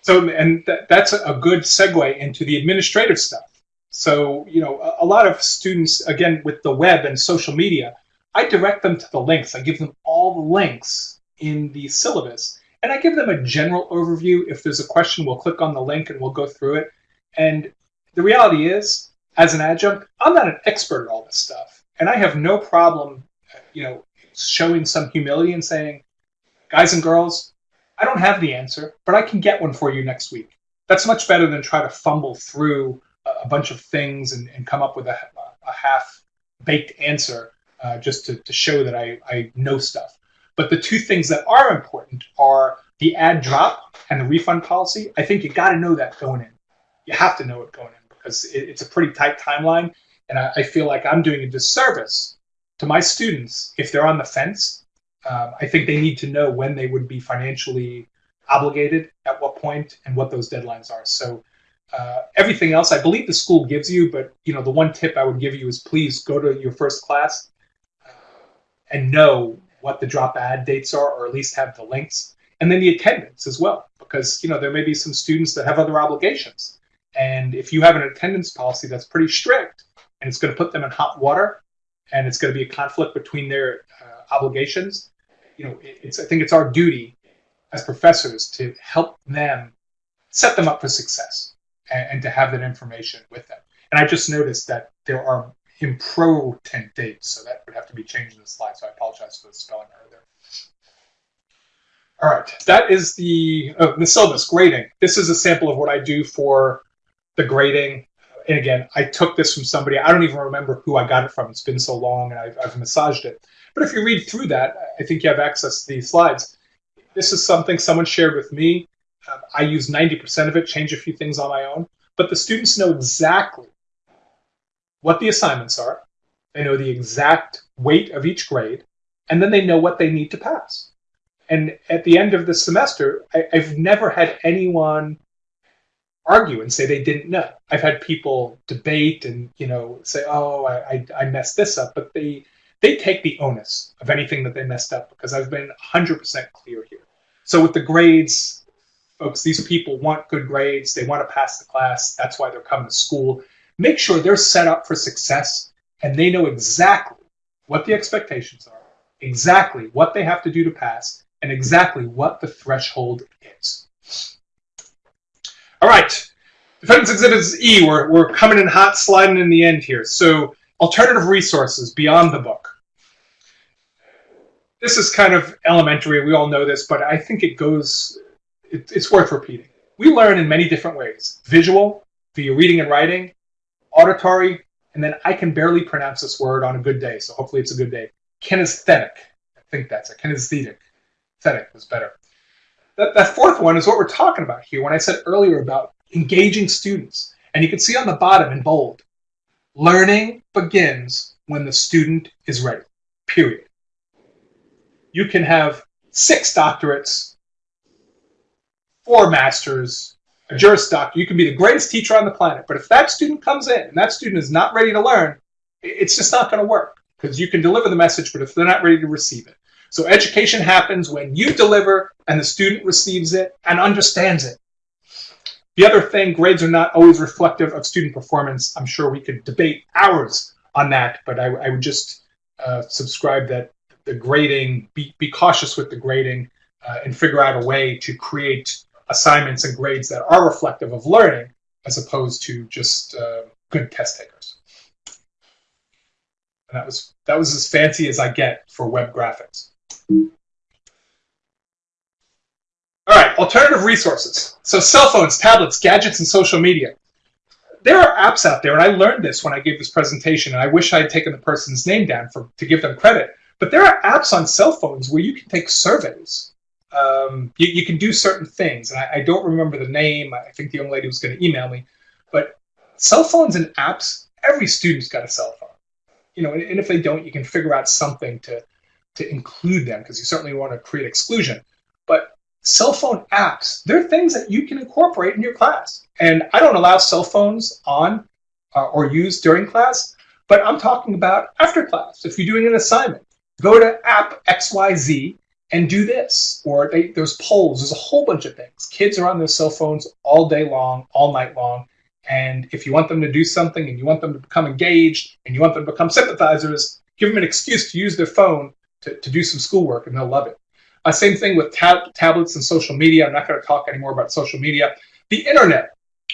So, and th- that's a good segue into the administrative stuff. So, you know, a, a lot of students, again, with the web and social media, I direct them to the links. I give them all the links in the syllabus. And I give them a general overview. If there's a question, we'll click on the link and we'll go through it. And the reality is, as an adjunct, I'm not an expert at all this stuff, and I have no problem, you know, showing some humility and saying, guys and girls, I don't have the answer, but I can get one for you next week. That's much better than try to fumble through a bunch of things and, and come up with a, a half baked answer uh, just to, to show that I, I know stuff. But the two things that are important are the add drop and the refund policy. I think you got to know that going in you have to know it going in because it, it's a pretty tight timeline. And I, I, feel like I'm doing a disservice to my students if they're on the fence. Um, I think they need to know when they would be financially obligated, at what point, and what those deadlines are. So uh, everything else, I believe the school gives you, but you know the one tip I would give you is please go to your first class uh, and know what the drop add dates are, or at least have the links, and then the attendance as well, because you know there may be some students that have other obligations, and if you have an attendance policy that's pretty strict, and it's going to put them in hot water, and it's going to be a conflict between their uh, obligations, you know, it's I think it's our duty as professors to help them set them up for success and, and to have that information with them. And I just noticed that there are important dates, so that would have to be changed in the slide. So I apologize for the spelling error there. All right, that is the oh, the syllabus grading. This is a sample of what I do for the grading. And again, I took this from somebody. I don't even remember who I got it from. It's been so long, and I've, I've massaged it. But if you read through that, I think you have access to these slides. This is something someone shared with me. Uh, I use 90% of it, change a few things on my own. But the students know exactly what the assignments are, they know the exact weight of each grade, and then they know what they need to pass. And at the end of the semester, I, have never had anyone argue and say they didn't know. I've had people debate and you know say, "Oh, I, I, messed this up," but they they take the onus of anything that they messed up because I've been 100% clear here. So with the grades, folks, these people want good grades. They want to pass the class. That's why they're coming to school make sure they're set up for success and they know exactly what the expectations are, exactly what they have to do to pass, and exactly what the threshold is. All right, Defendants Exhibits E, we're, we're coming in hot, sliding in the end here. So, alternative resources beyond the book. This is kind of elementary, we all know this, but I think it goes, it, it's worth repeating. We learn in many different ways visual, via reading and writing, auditory, and then I can barely pronounce this word on a good day, so hopefully it's a good day. Kinesthetic. I think that's it. Kinesthetic. Thetic was better. That, that fourth one is what we're talking about here when I said earlier about engaging students. And you can see on the bottom in bold, learning begins when the student is ready, period. You can have six doctorates, four masters, a Juris Doctor, you can be the greatest teacher on the planet, but if that student comes in and that student is not ready to learn, it's just not going to work because you can deliver the message, but if they're not ready to receive it. So education happens when you deliver and the student receives it and understands it. The other thing, grades are not always reflective of student performance. I'm sure we could debate hours on that, but I, I would just uh, subscribe that the grading, be, be cautious with the grading uh, and figure out a way to create assignments and grades that are reflective of learning as opposed to just uh, good test takers. And that was that was as fancy as I get for web graphics. All right, alternative resources. So cell phones, tablets, gadgets, and social media. There are apps out there, and I learned this when I gave this presentation, and I wish I had taken the person's name down for to give them credit. But there are apps on cell phones where you can take surveys um, you, you, can do certain things. And I, I, don't remember the name. I think the young lady was going to email me. But cell phones and apps, every student's got a cell phone. You know, and, and if they don't, you can figure out something to to include them because you certainly want to create exclusion. But cell phone apps, they're things that you can incorporate in your class. And I don't allow cell phones on uh, or used during class, but I'm talking about after class. If you're doing an assignment, go to app XYZ and do this. Or they, there's polls. There's a whole bunch of things. Kids are on their cell phones all day long, all night long. And if you want them to do something and you want them to become engaged and you want them to become sympathizers, give them an excuse to use their phone to, to do some schoolwork and they'll love it. Uh, same thing with tab- tablets and social media. I'm not going to talk anymore about social media. The internet,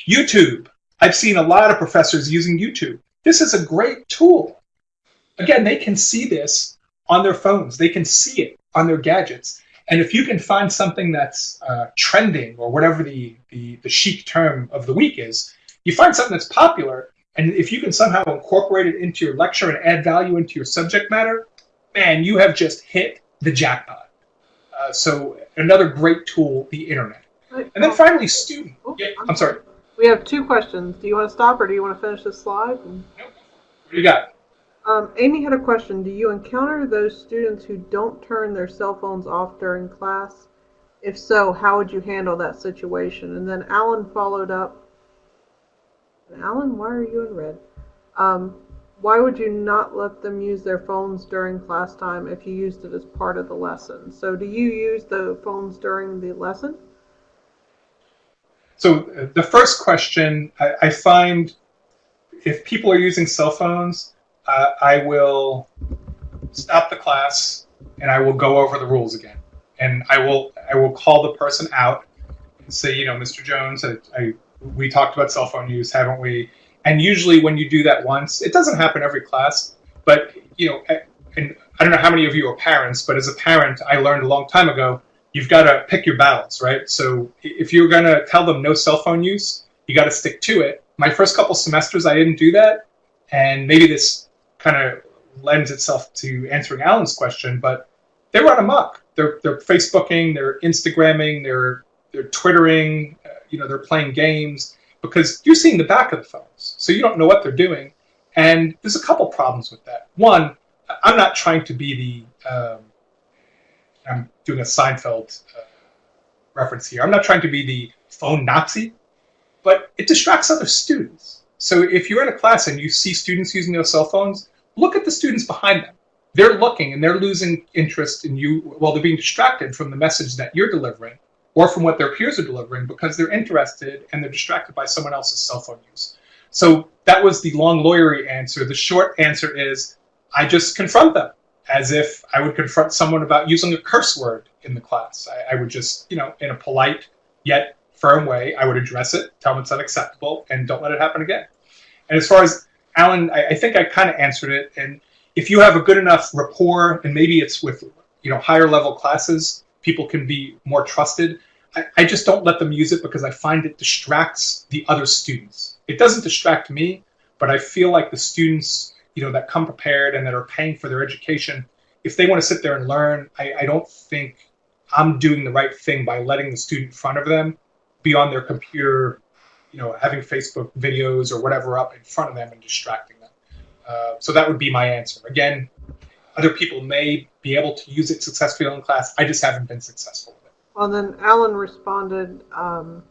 YouTube. I've seen a lot of professors using YouTube. This is a great tool. Again, they can see this on their phones. They can see it on their gadgets. And if you can find something that's uh, trending or whatever the, the, the chic term of the week is, you find something that's popular, and if you can somehow incorporate it into your lecture and add value into your subject matter, man, you have just hit the jackpot. Uh, so another great tool, the internet. And then finally, student. Yeah, I'm sorry. We have two questions. Do you want to stop or do you want to finish this slide? Nope. What do you got? Um, Amy had a question. Do you encounter those students who don't turn their cell phones off during class? If so, how would you handle that situation? And then Alan followed up. Alan, why are you in red? Um, why would you not let them use their phones during class time if you used it as part of the lesson? So do you use the phones during the lesson? So uh, the first question, I, I find if people are using cell phones, uh, I will stop the class and I will go over the rules again, and I will I will call the person out and say, you know, Mr. Jones, I, I we talked about cell phone use, haven't we? And usually, when you do that once, it doesn't happen every class, but you know, and I don't know how many of you are parents, but as a parent, I learned a long time ago, you've got to pick your battles, right? So if you're going to tell them no cell phone use, you got to stick to it. My first couple semesters, I didn't do that, and maybe this kind of lends itself to answering Alan's question, but they run amok. They're they're Facebooking, they're Instagramming, they're they're Twittering, uh, you know, they're playing games because you're seeing the back of the phones, so you don't know what they're doing. And there's a couple problems with that. One, I'm not trying to be the um, I'm doing a Seinfeld uh, reference here. I'm not trying to be the phone Nazi, but it distracts other students. So if you're in a class and you see students using their cell phones, look at the students behind them. They're looking and they're losing interest in you. Well, they're being distracted from the message that you're delivering or from what their peers are delivering because they're interested and they're distracted by someone else's cell phone use. So that was the long lawyery answer. The short answer is I just confront them as if I would confront someone about using a curse word in the class. I, I would just, you know, in a polite yet firm way, I would address it, tell them it's unacceptable, and don't let it happen again. And as far as Alan, I, I think I kind of answered it. And if you have a good enough rapport, and maybe it's with you know higher level classes, people can be more trusted. I, I just don't let them use it because I find it distracts the other students. It doesn't distract me, but I feel like the students you know that come prepared and that are paying for their education, if they want to sit there and learn, I, I don't think I'm doing the right thing by letting the student in front of them be on their computer you know, having Facebook videos or whatever up in front of them and distracting them. Uh, so that would be my answer. Again, other people may be able to use it successfully in class. I just haven't been successful with it. Well, then Alan responded, um,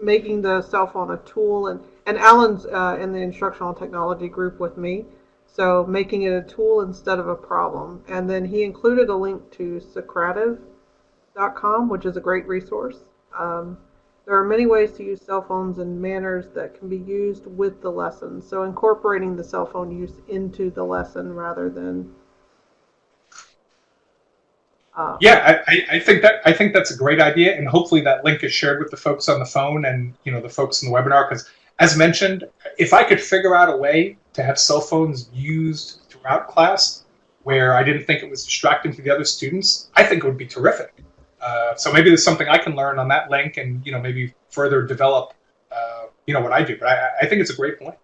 making the cell phone a tool, and and Alan's uh, in the instructional technology group with me, so making it a tool instead of a problem. And then he included a link to Socrative.com, which is a great resource. Um, there are many ways to use cell phones and manners that can be used with the lesson. So incorporating the cell phone use into the lesson rather than. Uh, yeah, I, I think that I think that's a great idea, and hopefully that link is shared with the folks on the phone and you know the folks in the webinar. Because as mentioned, if I could figure out a way to have cell phones used throughout class where I didn't think it was distracting to the other students, I think it would be terrific. Uh, so maybe there's something I can learn on that link and, you know, maybe further develop, uh, you know, what I do. But I, I think it's a great point.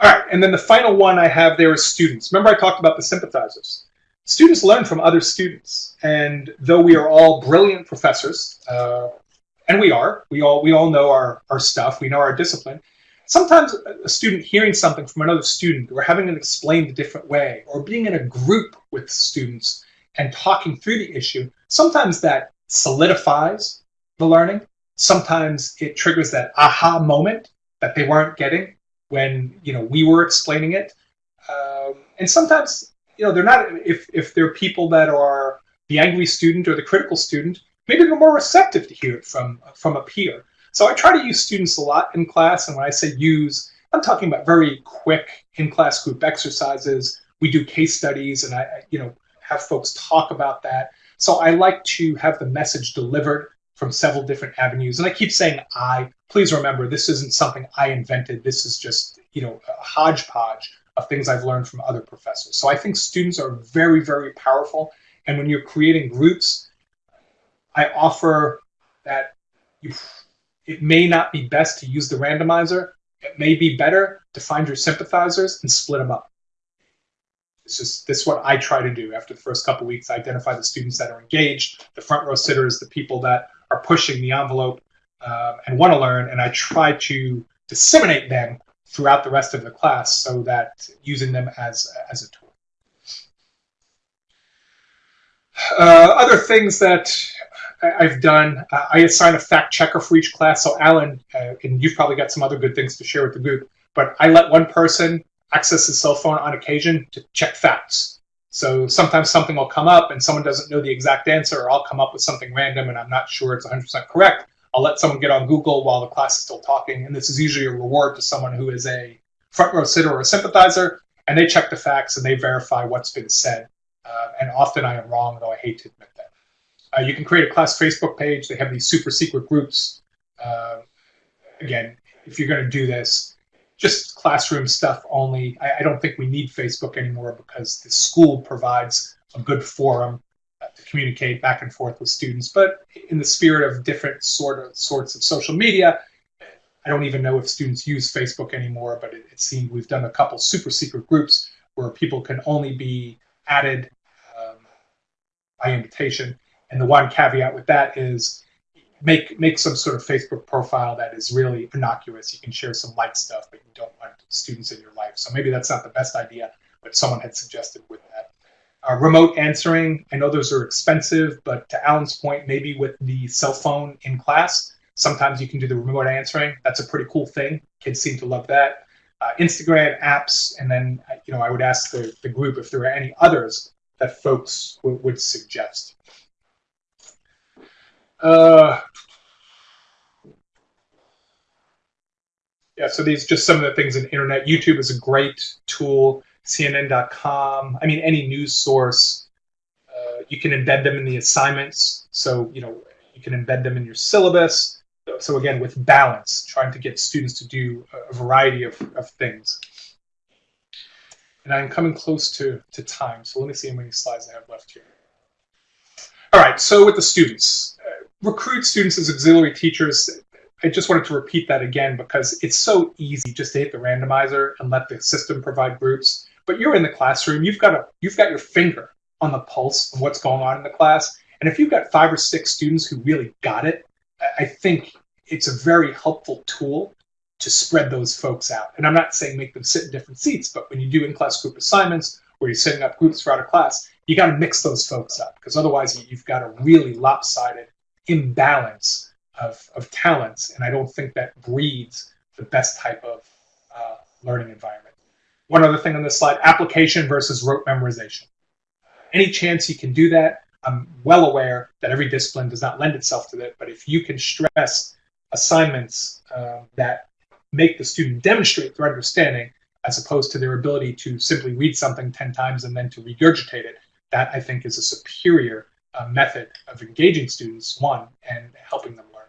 All right, and then the final one I have there is students. Remember I talked about the sympathizers. Students learn from other students, and though we are all brilliant professors, uh, and we are, we all we all know our, our stuff, we know our discipline. Sometimes a student hearing something from another student, or having it explained a different way, or being in a group with students and talking through the issue, sometimes that solidifies the learning. Sometimes it triggers that aha moment that they weren't getting when you know we were explaining it. Um, and sometimes you know they're not. If if they're people that are the angry student or the critical student, maybe they're more receptive to hear it from from a peer. So I try to use students a lot in class, and when I say use, I'm talking about very quick in-class group exercises. We do case studies, and I, you know, have folks talk about that. So I like to have the message delivered from several different avenues. And I keep saying I. Please remember, this isn't something I invented. This is just, you know, a hodgepodge of things I've learned from other professors. So I think students are very, very powerful. And when you're creating groups, I offer that you, it may not be best to use the randomizer. It may be better to find your sympathizers and split them up. This is this is what I try to do after the first couple weeks. I identify the students that are engaged, the front row sitters, the people that are pushing the envelope uh, and want to learn, and I try to disseminate them throughout the rest of the class so that using them as as a tool. Uh, other things that I've done, uh, I assign a fact checker for each class. So Alan, uh, and you've probably got some other good things to share with the group, but I let one person access his cell phone on occasion to check facts. So sometimes something will come up and someone doesn't know the exact answer, or I'll come up with something random and I'm not sure it's 100% correct. I'll let someone get on Google while the class is still talking, and this is usually a reward to someone who is a front row sitter or a sympathizer, and they check the facts and they verify what's been said. Uh, and often I am wrong, though I hate to admit that. Uh, you can create a class Facebook page. They have these super secret groups. Uh, again, if you're going to do this, just classroom stuff only. I, I, don't think we need Facebook anymore because the school provides a good forum uh, to communicate back and forth with students. But in the spirit of different sort of sorts of social media, I don't even know if students use Facebook anymore. But it, it seemed we've done a couple super secret groups where people can only be added um, by invitation. And the one caveat with that is make make some sort of Facebook profile that is really innocuous. You can share some light stuff, but you don't want students in your life. So maybe that's not the best idea, but someone had suggested with that. Uh, remote answering, I know those are expensive, but to Alan's point, maybe with the cell phone in class, sometimes you can do the remote answering. That's a pretty cool thing. Kids seem to love that. Uh, Instagram apps, and then uh, you know I would ask the, the group if there are any others that folks would suggest. Uh, yeah, so these just some of the things in internet. YouTube is a great tool. CNN.com. I mean, any news source. Uh, you can embed them in the assignments. So you know you can embed them in your syllabus. So again, with balance, trying to get students to do a variety of, of things. And I'm coming close to, to time, so let me see how many slides I have left here. All right, so with the students, recruit students as auxiliary teachers. I just wanted to repeat that again because it's so easy just to hit the randomizer and let the system provide groups. But you're in the classroom, you've got a you've got your finger on the pulse of what's going on in the class. And if you've got five or six students who really got it, I think it's a very helpful tool to spread those folks out. And I'm not saying make them sit in different seats, but when you do in-class group assignments or you're setting up groups throughout a class, you got to mix those folks up because otherwise you've got a really lopsided imbalance of, of talents, and I don't think that breeds the best type of uh, learning environment. One other thing on this slide, application versus rote memorization. Any chance you can do that, I'm well aware that every discipline does not lend itself to that, but if you can stress assignments uh, that make the student demonstrate their understanding as opposed to their ability to simply read something 10 times and then to regurgitate it, that I think is a superior uh, method of engaging students, one, and helping them learn.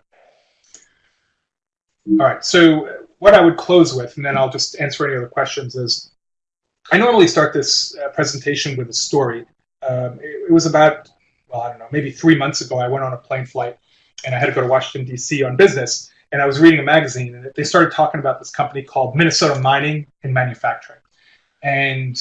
All right, so what I would close with, and then I'll just answer any other questions, is I normally start this uh, presentation with a story. Um, it, it, was about, well, I don't know, maybe three months ago, I went on a plane flight and I had to go to Washington, D.C. on business. And I was reading a magazine and they started talking about this company called Minnesota Mining and Manufacturing. And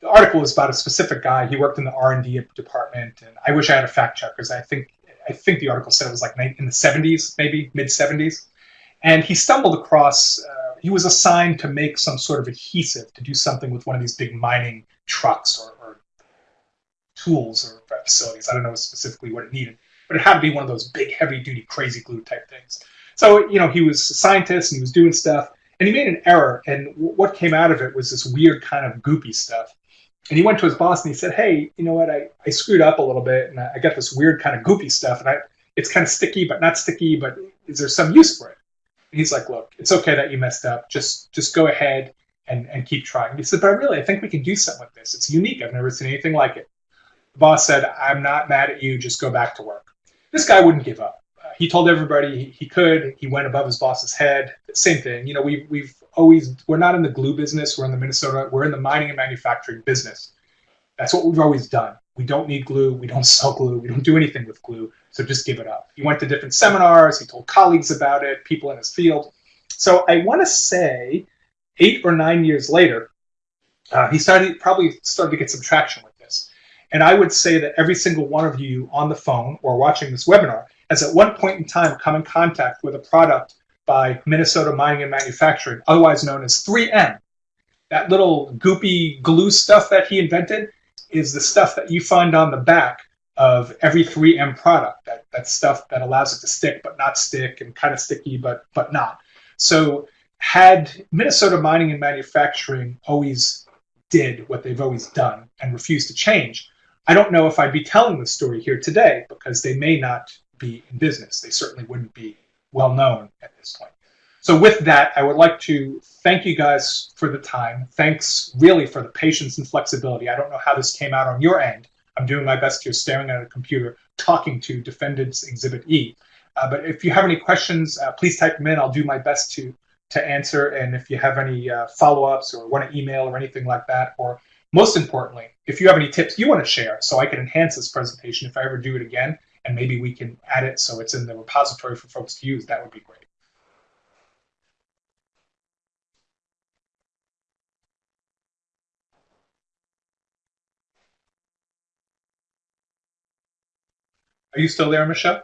the article was about a specific guy. He worked in the R and D department, and I wish I had a fact check because I think I think the article said it was like in the 70s, maybe mid 70s, and he stumbled across. Uh, he was assigned to make some sort of adhesive to do something with one of these big mining trucks or, or tools or facilities. I don't know specifically what it needed, but it had to be one of those big, heavy-duty, crazy glue type things. So you know, he was a scientist and he was doing stuff, and he made an error, and what came out of it was this weird kind of goopy stuff and he went to his boss and he said, "Hey, you know what? I, I screwed up a little bit, and I, I got this weird kind of goopy stuff, and I it's kind of sticky, but not sticky. But is there some use for it?" And he's like, "Look, it's okay that you messed up. Just just go ahead and and keep trying." And he said, "But I really, I think we can do something with this. It's unique. I've never seen anything like it." The boss said, "I'm not mad at you. Just go back to work." This guy wouldn't give up. Uh, he told everybody he, he could. He went above his boss's head. Same thing. You know, we we've always we're not in the glue business. We're in the Minnesota. We're in the mining and manufacturing business. That's what we've always done. We don't need glue. We don't sell glue. We don't do anything with glue. So just give it up. He went to different seminars. He told colleagues about it, people in his field. So I want to say eight or nine years later, uh, he started probably started to get some traction with this. And I would say that every single one of you on the phone or watching this webinar has at one point in time come in contact with a product by Minnesota Mining and Manufacturing, otherwise known as 3M. That little goopy glue stuff that he invented is the stuff that you find on the back of every 3M product, that, that stuff that allows it to stick but not stick and kind of sticky but, but not. So had Minnesota Mining and Manufacturing always did what they've always done and refused to change, I don't know if I'd be telling the story here today because they may not be in business. They certainly wouldn't be well known at this point. So with that, I would like to thank you guys for the time. Thanks really for the patience and flexibility. I don't know how this came out on your end. I'm doing my best here staring at a computer talking to Defendants Exhibit E. Uh, but if you have any questions, uh, please type them in. I'll do my best to to answer. And if you have any uh, follow-ups or want to email or anything like that, or most importantly, if you have any tips you want to share so I can enhance this presentation if I ever do it again, and maybe we can add it so it's in the repository for folks to use, that would be great. Are you still there, Michelle?